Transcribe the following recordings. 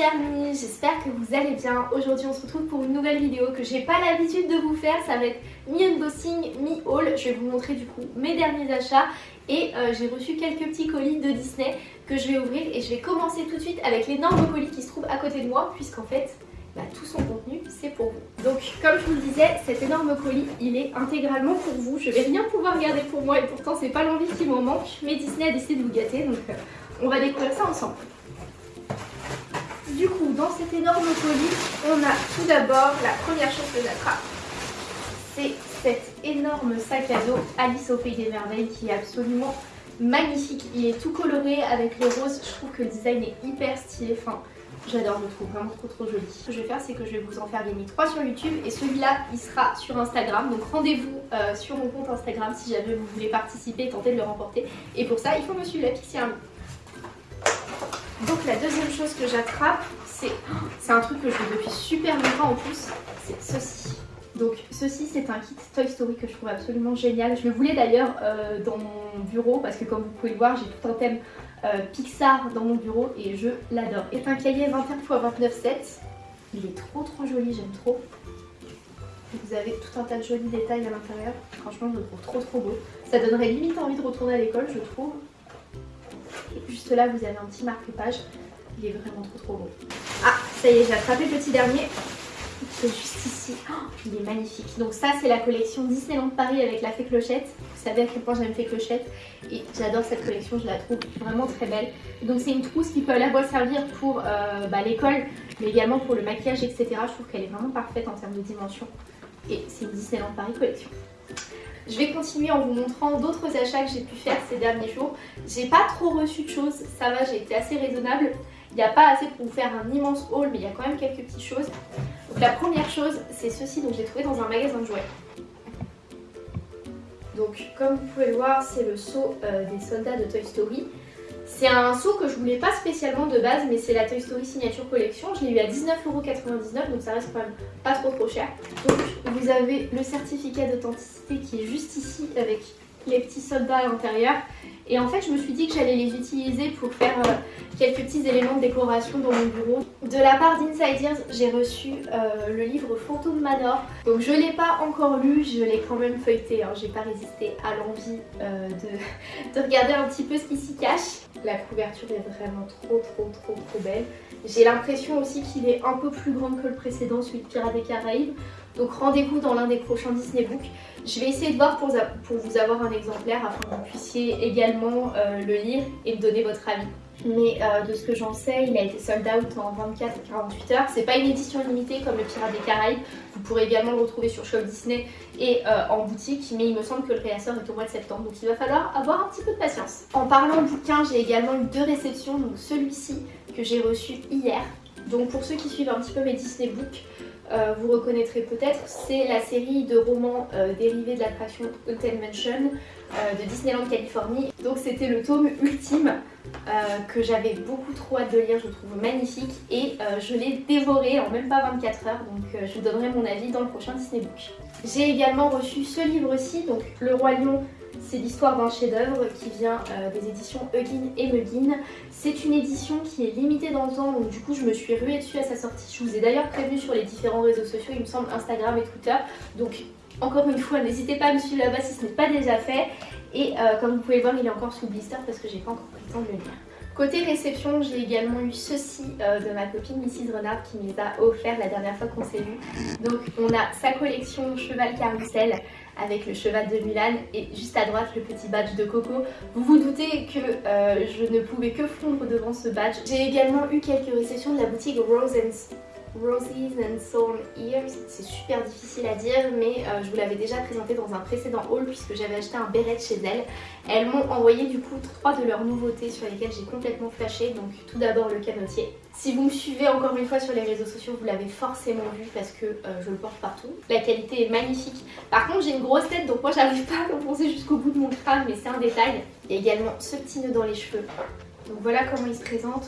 petits amis, j'espère que vous allez bien. Aujourd'hui on se retrouve pour une nouvelle vidéo que j'ai pas l'habitude de vous faire. Ça va être mi-unboxing, mi-haul. Je vais vous montrer du coup mes derniers achats. Et euh, j'ai reçu quelques petits colis de Disney que je vais ouvrir. Et je vais commencer tout de suite avec l'énorme colis qui se trouve à côté de moi. Puisqu'en fait, bah, tout son contenu c'est pour vous. Donc comme je vous le disais, cet énorme colis il est intégralement pour vous. Je vais rien pouvoir garder pour moi et pourtant c'est pas l'envie qui m'en manque. Mais Disney a décidé de vous gâter donc euh, on va découvrir ça ensemble. Du coup, dans cet énorme colis, on a tout d'abord la première chose que j'attrape. C'est cet énorme sac à dos Alice au Pays des Merveilles qui est absolument magnifique. Il est tout coloré avec les roses. Je trouve que le design est hyper stylé. Enfin, j'adore, je le trouve vraiment trop trop joli. Ce que je vais faire, c'est que je vais vous en faire gagner 3 sur YouTube et celui-là, il sera sur Instagram. Donc rendez-vous euh, sur mon compte Instagram si jamais vous voulez participer et tenter de le remporter. Et pour ça, il faut me suivre la Pixie Army. Donc la deuxième chose que j'attrape, c'est un truc que je veux depuis super longtemps en plus, c'est ceci. Donc ceci c'est un kit Toy Story que je trouve absolument génial. Je le voulais d'ailleurs euh, dans mon bureau parce que comme vous pouvez le voir j'ai tout un thème euh, Pixar dans mon bureau et je l'adore. C'est un cahier 21x29,7. Il est trop trop joli, j'aime trop. Vous avez tout un tas de jolis détails à l'intérieur. Franchement je le trouve trop trop beau. Ça donnerait limite envie de retourner à l'école je trouve. Et juste là, vous avez un petit marque-page. Il est vraiment trop trop beau. Ah, ça y est, j'ai attrapé le petit dernier. C'est juste ici. Oh, il est magnifique. Donc ça, c'est la collection Disneyland Paris avec la fée clochette. Vous savez à quel point j'aime fée clochette. Et j'adore cette collection, je la trouve vraiment très belle. Donc c'est une trousse qui peut à la fois servir pour euh, bah, l'école, mais également pour le maquillage, etc. Je trouve qu'elle est vraiment parfaite en termes de dimension. Et c'est une Disneyland Paris collection. Je vais continuer en vous montrant d'autres achats que j'ai pu faire ces derniers jours. J'ai pas trop reçu de choses, ça va, j'ai été assez raisonnable. Il n'y a pas assez pour vous faire un immense haul, mais il y a quand même quelques petites choses. Donc la première chose, c'est ceci, dont j'ai trouvé dans un magasin de jouets. Donc comme vous pouvez le voir, c'est le seau euh, des soldats de Toy Story. C'est un seau que je voulais pas spécialement de base, mais c'est la Toy Story Signature Collection. Je l'ai eu à 19,99€, donc ça reste quand même pas trop trop cher. Donc vous avez le certificat d'authenticité qui est juste ici avec les petits soldats à l'intérieur. Et en fait, je me suis dit que j'allais les utiliser pour faire euh, quelques petits éléments de décoration dans mon bureau. De la part d'Insiders, j'ai reçu euh, le livre Phantom Manor. Donc je ne l'ai pas encore lu, je l'ai quand même feuilleté. Hein. J'ai pas résisté à l'envie euh, de, de, regarder un petit peu ce qui s'y cache. La couverture est vraiment trop trop trop trop belle. J'ai l'impression aussi qu'il est un peu plus grand que le précédent, celui de Pirates des Caraïbes. Donc rendez-vous dans l'un des prochains Disney Book. Je vais essayer de voir pour, vous avoir un exemplaire afin que vous puissiez également euh, le lire et me donner votre avis. Mais euh, de ce que j'en sais, il a été sold out en 24 et 48 heures. C'est pas une édition limitée comme le Pirate des Caraïbes. Vous pourrez également le retrouver sur Shop Disney et euh, en boutique. Mais il me semble que le réassort est au mois de septembre. Donc il va falloir avoir un petit peu de patience. En parlant bouquin, j'ai également eu deux réceptions. Donc celui-ci que j'ai reçu hier. Donc pour ceux qui suivent un petit peu mes Disney Books, euh, vous reconnaîtrez peut-être, c'est la série de romans euh, dérivés de l'attraction Haunted Mansion euh, de Disneyland Californie. Donc c'était le tome ultime que j'avais beaucoup trop hâte de lire, je trouve magnifique et je l'ai dévoré en même pas 24 heures donc je vous donnerai mon avis dans le prochain Disney Book. J'ai également reçu ce livre-ci, donc Le Roi Lion c'est l'histoire d'un chef-d'œuvre qui vient euh, des éditions Huggin et Muggin. C'est une édition qui est limitée dans le temps, donc du coup je me suis ruée dessus à sa sortie. Je vous ai d'ailleurs prévenu sur les différents réseaux sociaux, il me semble Instagram et Twitter. Donc encore une fois, n'hésitez pas à me suivre là-bas si ce n'est pas déjà fait. Et euh, comme vous pouvez voir, il est encore sous blister parce que j'ai pas encore pris le temps de le lire. Côté réception, j'ai également eu ceci euh, de ma copine Mrs Renard qui me les a offert la dernière fois qu'on s'est vu. Donc on a sa collection Cheval Carousel avec le cheval de Mulan et juste à droite le petit badge de Coco. Vous vous doutez que euh, je ne pouvais que fondre devant ce badge. J'ai également eu quelques réceptions de la boutique Rose Roses and Soul Ears, c'est super difficile à dire mais euh, je vous l'avais déjà présenté dans un précédent haul puisque j'avais acheté un béret chez elles. Elles m'ont envoyé du coup trois de leurs nouveautés sur lesquelles j'ai complètement flashé, donc tout d'abord le canotier. Si vous me suivez encore une fois sur les réseaux sociaux, vous l'avez forcément vu parce que euh, je le porte partout. La qualité est magnifique. Par contre j'ai une grosse tête donc moi j'arrive pas à l'enfoncer jusqu'au bout de mon crâne mais c'est un détail. Il y a également ce petit nœud dans les cheveux. Donc voilà comment il se présente.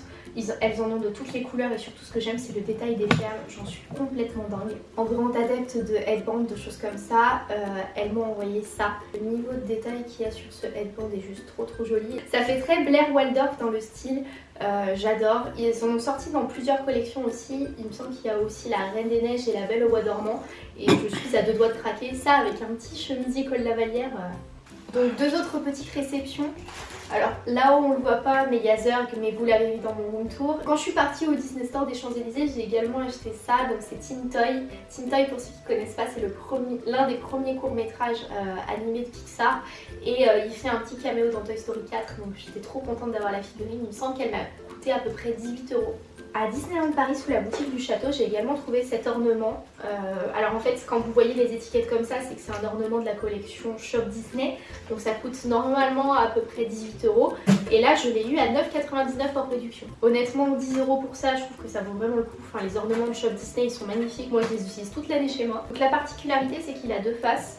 Elles en ont de toutes les couleurs et surtout ce que j'aime c'est le détail des perles, j'en suis complètement dingue. En grande adepte de headband, de choses comme ça, euh, elles m'ont envoyé ça. Le niveau de détail qu'il y a sur ce headband est juste trop trop joli. Ça fait très Blair Waldorf dans le style, euh, j'adore. Ils en ont sorti dans plusieurs collections aussi. Il me semble qu'il y a aussi la Reine des Neiges et la Belle au Bois dormant. Et je suis à deux doigts de craquer. Ça avec un petit chemisier col lavalière. Euh. Donc deux autres petites réceptions. Alors là où on le voit pas, mais il y mais vous l'avez vu dans mon room tour. Quand je suis partie au Disney Store des Champs-Élysées, j'ai également acheté ça, donc c'est Teen Toy. Teen Toy, pour ceux qui connaissent pas, c'est l'un des premiers courts-métrages euh, animés de Pixar. Et euh, il fait un petit caméo dans Toy Story 4, donc j'étais trop contente d'avoir la figurine. Il me semble qu'elle m'a coûté à peu près 18 euros. À Disneyland Paris, sous la boutique du château, j'ai également trouvé cet ornement. Euh, alors en fait, quand vous voyez les étiquettes comme ça, c'est que c'est un ornement de la collection Shop Disney. Donc ça coûte normalement à peu près 18 euros. Et là, je l'ai eu à 9,99€ hors réduction. Honnêtement, 10 euros pour ça, je trouve que ça vaut vraiment le coup. Enfin, les ornements de Shop Disney, ils sont magnifiques. Moi, je les utilise toute l'année chez moi. Donc la particularité, c'est qu'il a deux faces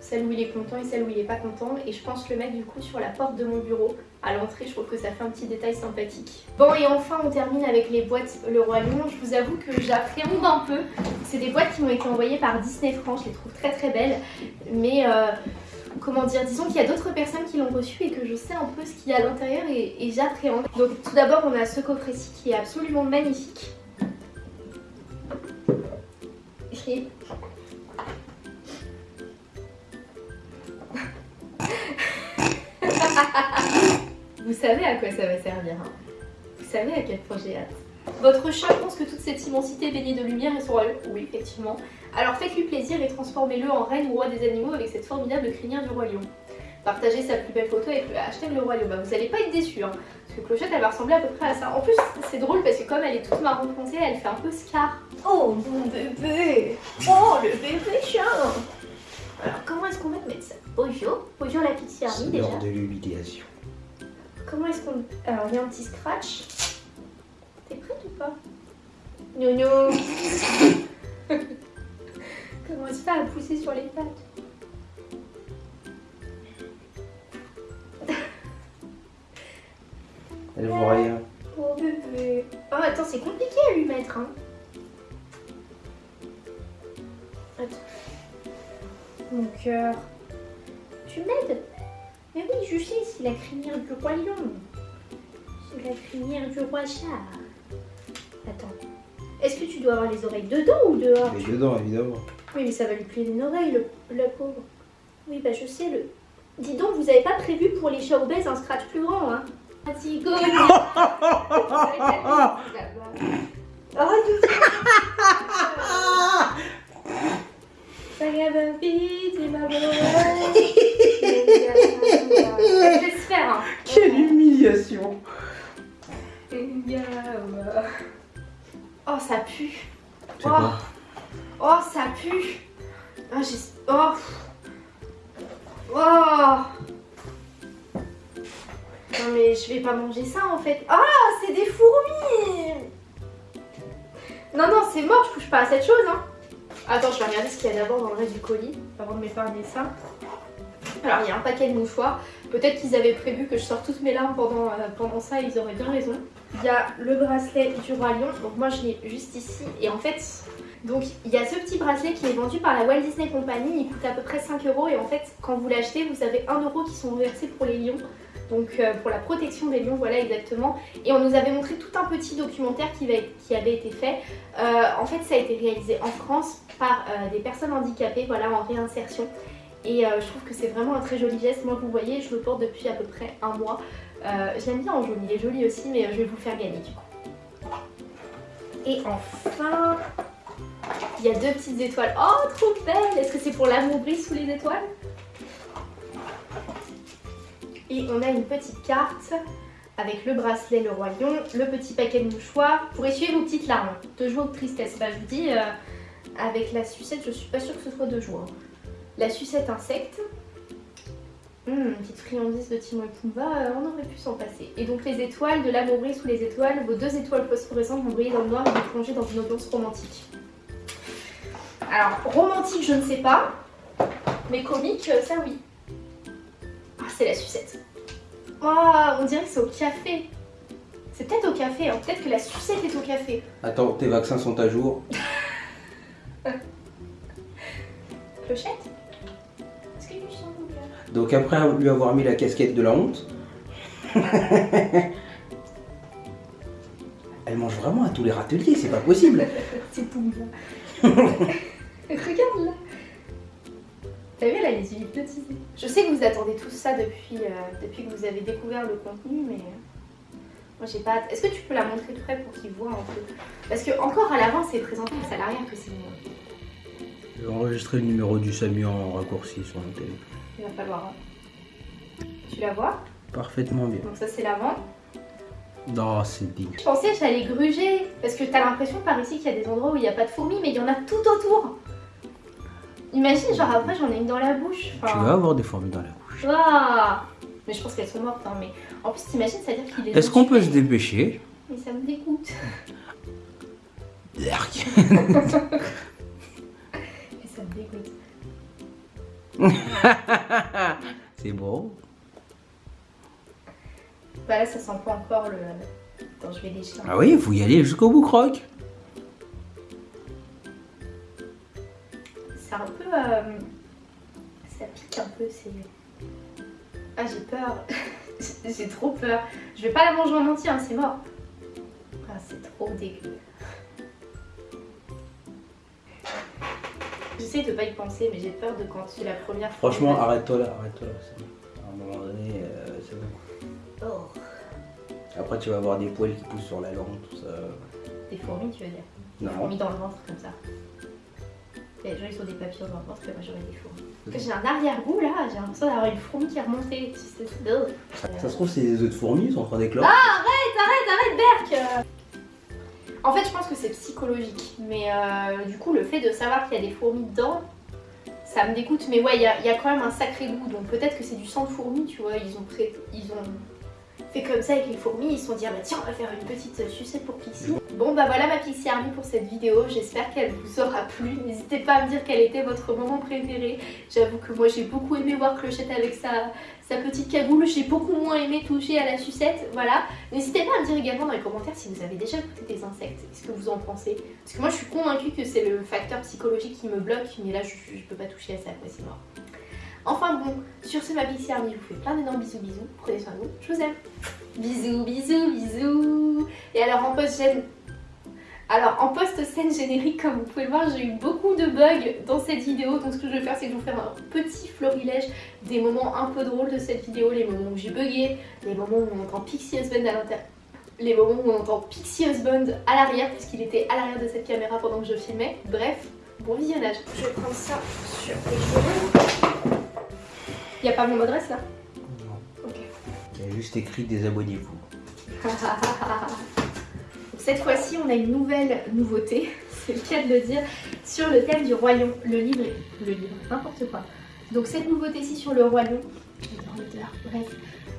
celle où il est content et celle où il est pas content et je pense le mettre du coup sur la porte de mon bureau à l'entrée je trouve que ça fait un petit détail sympathique. Bon et enfin on termine avec les boîtes Le Roi Lion. Je vous avoue que j'appréhende un peu. C'est des boîtes qui m'ont été envoyées par Disney France. Je les trouve très très belles. Mais euh, comment dire, disons qu'il y a d'autres personnes qui l'ont reçu et que je sais un peu ce qu'il y a à l'intérieur et, j'appréhende. Donc tout d'abord on a ce coffret-ci qui est absolument magnifique. Vous savez à quoi ça va servir. Hein. Vous savez à quel point j'ai hâte. Votre chat pense que toute cette immensité baignée de lumière est son royaume Oui, effectivement. Alors faites-lui plaisir et transformez-le en reine ou roi des animaux avec cette formidable crinière du roi lion. Partagez sa plus belle photo avec le hashtag le roi lion. Bah, vous allez pas être déçus, hein, parce que Clochette elle va ressembler à peu près à ça. En plus, c'est drôle parce que comme elle est toute marron foncé, elle fait un peu scar. Oh mon bébé Oh le bébé chat Alors comment est-ce qu'on va te mettre ça? Bonjour, bonjour la petite Army déjà. de l'humiliation. Comment est-ce qu'on... Alors, il y a un petit scratch. T'es prête ou pas? Nono Comment est-ce fait à pousser sur les pattes? Elle voit rien. Oh bébé. Oh attends, c'est compliqué à lui mettre. Hein. Attends. Mon cœur. Tu m'aides? Mais oui, je sais, c'est la crinière du roi lion. C'est la crinière du roi chat. Attends. Est-ce que tu dois avoir les oreilles dedans ou dehors? Mais dedans, évidemment. Oui, mais ça va lui plier une oreille, le, le pauvre. Oui, bah je sais, le... Dis donc, vous avez pas prévu pour les chats obèses un scratch plus grand, hein? Vas-y, ça en fait. Ah, c'est des fourmis Non, non, c'est mort, je touche pas à cette chose. Hein. Attends, je vais regarder ce qu'il y a d'abord dans le reste du colis avant de m'épargner ça. Alors il y a un paquet de mouchoirs. Peut-être qu'ils avaient prévu que je sorte toutes mes larmes pendant, euh, ça, ils auraient bien raison. Il y a le bracelet du roi lion, donc moi je l'ai juste ici. Et en fait, donc il y a ce petit bracelet qui est vendu par la Walt Disney Company, il coûte à peu près 5 euros. Et en fait, quand vous l'achetez, vous avez 1 euro qui sont versés pour les lions. Donc euh, pour la protection des lions, voilà exactement. Et on nous avait montré tout un petit documentaire qui, avait été fait. Euh, en fait, ça a été réalisé en France par des personnes handicapées, voilà, en réinsertion. Et euh, je trouve que c'est vraiment un très joli geste. Moi, vous voyez, je le porte depuis à peu près un mois. Euh, J'aime bien en jaune, il est joli aussi, mais je vais vous le faire gagner du coup. Et enfin, il y a deux petites étoiles. Oh, trop belle Est-ce que c'est pour l'amour brille sous les étoiles? Et on a une petite carte avec le bracelet Le Lion, le petit paquet de mouchoirs pour essuyer vos petites larmes de joie ou de tristesse. Bah, je vous dis, euh, avec la sucette, je suis pas sûre que ce soit de joie. La sucette insecte. Hum, une petite friandise de Timon et Pumba, euh, on aurait pu s'en passer. Et donc les étoiles, de l'amour brille sous les étoiles, vos deux étoiles phosphorescentes vont briller dans le noir et vous plonger dans une ambiance romantique. Alors, romantique, je ne sais pas, mais comique, euh, ça oui. C'est la sucette. Oh, on dirait que c'est au café. C'est peut-être au café, hein. peut-être que la sucette est au café. Attends, tes vaccins sont à jour. Clochette? Est-ce que chante ou pas Donc après lui avoir mis la casquette de la honte, elle mange vraiment à tous les râteliers, c'est pas possible. C'est Regarde là T'as vu, elle a les yeux hypnotisés. Je sais que vous attendez tous ça depuis, euh, depuis que vous avez découvert le contenu, mais euh, moi j'ai pas hâte. Est-ce que tu peux la montrer de près pour qu'ils voient un peu? Parce que encore à l'avant, c'est présenté aux salariés que c'est moi. Je vais enregistrer le numéro du SAMU en raccourci sur mon téléphone. Il va falloir. hein. Tu la vois? Parfaitement bien. Donc ça c'est l'avant. Non, c'est digne. Je pensais que j'allais gruger, parce que t'as l'impression par ici qu'il y a des endroits où il n'y a pas de fourmis, mais il y en a tout autour. Imagine, genre après j'en ai une dans la bouche. Tu vas avoir des fourmis dans la bouche. Waouh Mais je pense qu'elles sont mortes, hein, mais en plus t'imagines, c'est-à-dire qu'il est. Est-ce qu'on peut se dépêcher? Mais ça me dégoûte. Mais ça me dégoûte. C'est beau. Bah là, ça sent pas encore le. Attends, je vais lécher. un Ah oui, il faut y aller jusqu'au bout, croque. Peu. euh, Ça pique un peu, c'est. Ah, j'ai peur. j'ai trop peur. Je vais pas la manger en entier, hein, c'est mort. Ah, c'est trop dégueu. J'essaie de pas y penser, mais j'ai peur de quand tu la première fois. Franchement, arrête-toi là, arrête-toi là. c'est bon. À un moment donné, euh, c'est bon. Oh, Après, tu vas avoir des poils qui poussent sur la langue, tout ça. des fourmis, tu veux dire? Des Non. fourmis dans le ventre, comme ça. Les gens, ils ont des papillons ventre, et moi j'aurais des fourmis. J'ai un arrière-goût là, j'ai l'impression d'avoir une fourmi qui est remontée. Ça se trouve, c'est des œufs de fourmis, ils sont en train d'éclore. Arrête, Berk euh. En fait, je pense que c'est psychologique. Mais euh, du coup, le fait de savoir qu'il y a des fourmis dedans, ça me dégoûte. Mais ouais, il y, a- il y a quand même un sacré goût. Donc peut-être que c'est du sang de fourmi, tu vois. Ils ont, ils ont fait comme ça avec les fourmis. Ils se sont dit, ah bah tiens, on va faire une petite sucette pour Pixie. Bon, bah voilà ma Pixie Army pour cette vidéo. J'espère qu'elle vous aura plu. N'hésitez pas à me dire quel était votre moment préféré. J'avoue que moi, j'ai beaucoup aimé voir Clochette avec sa, petite cagoule. J'ai beaucoup moins aimé toucher à la sucette. Voilà. N'hésitez pas à me dire également dans les commentaires si vous avez déjà goûté des insectes, ce que vous en pensez? Parce que moi je suis convaincue que c'est le facteur psychologique qui me bloque, mais là je, je peux pas toucher à ça, quoi, c'est mort. Enfin bon, sur ce ma Pixie Army, je vous fais plein d'énormes bisous bisous, prenez soin de vous, je vous aime. Bisous, bisous, bisous. Et alors en post-scène... Alors en post-scène générique, comme vous pouvez le voir, j'ai eu beaucoup de bugs dans cette vidéo. Donc ce que je vais faire, c'est que je vais vous faire un petit florilège des moments un peu drôles de cette vidéo, les moments où j'ai bugué, les moments où on entend Pixie Husband à l'intérieur. Les moments où on entend Pixie Husband à l'arrière, puisqu'il était à l'arrière de cette caméra pendant que je filmais. Bref, bon visionnage. Je vais prendre ça sur les cheveux. Y a pas mon adresse là Non. Ok. Il y a juste écrit désabonnez-vous. Cette fois-ci, on a une nouvelle nouveauté, c'est le cas de le dire, sur le thème du royaume. Le livre, est- le livre, n'importe quoi. Donc cette nouveauté-ci sur le royaume, dans l'odeur, bref.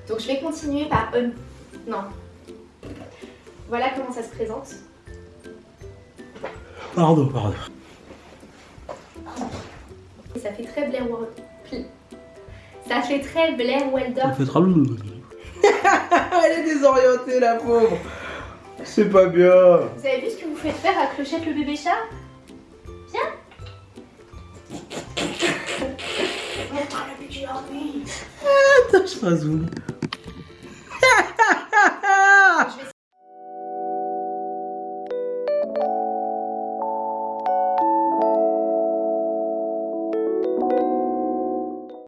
Donc je vais continuer par un... Non. Voilà comment ça se présente. Pardon, pardon. Et ça fait très Blair Waldorf. Ça fait très Blair Waldorf. fait trop... Elle est désorientée, la pauvre. C'est pas bien. Vous avez vu ce que vous faites faire à Clochette le bébé chat? Viens Montre le budget en nuit Attends, je rasoule.